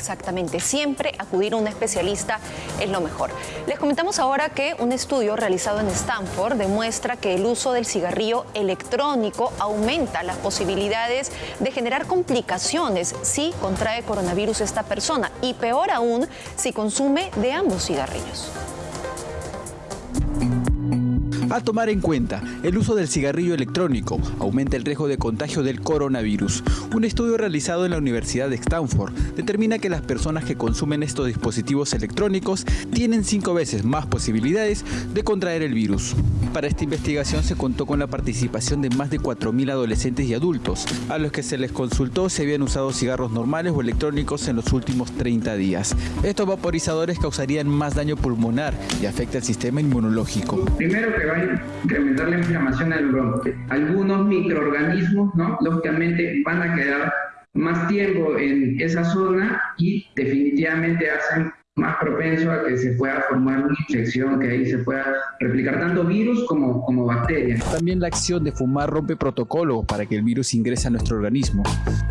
exactamente. Siempre acudir a un especialista es lo mejor. Les comentamos ahora que un estudio realizado en Stanford demuestra que el uso del cigarrillo electrónico aumenta las posibilidades de generar complicaciones si contrae coronavirus esta persona y peor aún si consume de ambos cigarrillos. A tomar en cuenta, el uso del cigarrillo electrónico aumenta el riesgo de contagio del coronavirus. Un estudio realizado en la Universidad de Stanford determina que las personas que consumen estos dispositivos electrónicos tienen cinco veces más posibilidades de contraer el virus. Para esta investigación se contó con la participación de más de 4.000 adolescentes y adultos, a los que se les consultó si habían usado cigarros normales o electrónicos en los últimos 30 días. Estos vaporizadores causarían más daño pulmonar y afecta el sistema inmunológico. Incrementar la inflamación del bronque. Algunos microorganismos, ¿no? lógicamente, van a quedar más tiempo en esa zona y definitivamente hacen más propenso a que se pueda formar una infección, que ahí se pueda replicar tanto virus como, como bacterias. También la acción de fumar rompe protocolo para que el virus ingrese a nuestro organismo.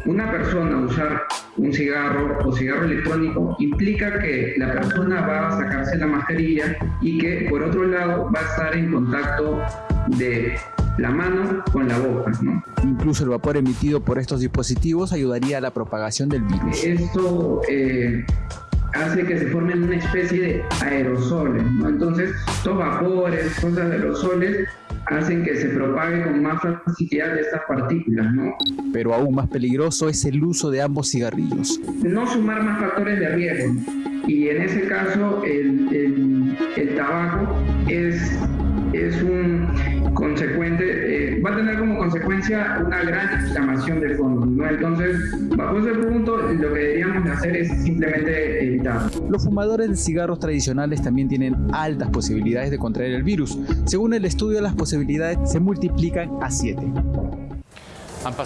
Una persona usar un cigarro o cigarro electrónico implica que la persona va a sacarse la mascarilla y que por otro lado va a estar en contacto de la mano con la boca. ¿no? Incluso el vapor emitido por estos dispositivos ayudaría a la propagación del virus. Esto eh, hace que se formen una especie de aerosoles, ¿no? Entonces, estos vapores, cosas de aerosoles, hacen que se propague con más facilidad estas partículas, ¿no? Pero aún más peligroso es el uso de ambos cigarrillos. No sumar más factores de riesgo. Y en ese caso, el, el, el tabaco es, es un consecuente, eh, va a tener como consecuencia una gran inflamación de fondo. ¿no? Entonces, bajo ese punto, lo que deberíamos hacer es simplemente evitar. Los fumadores de cigarros tradicionales también tienen altas posibilidades de contraer el virus. Según el estudio, las posibilidades se multiplican a 7.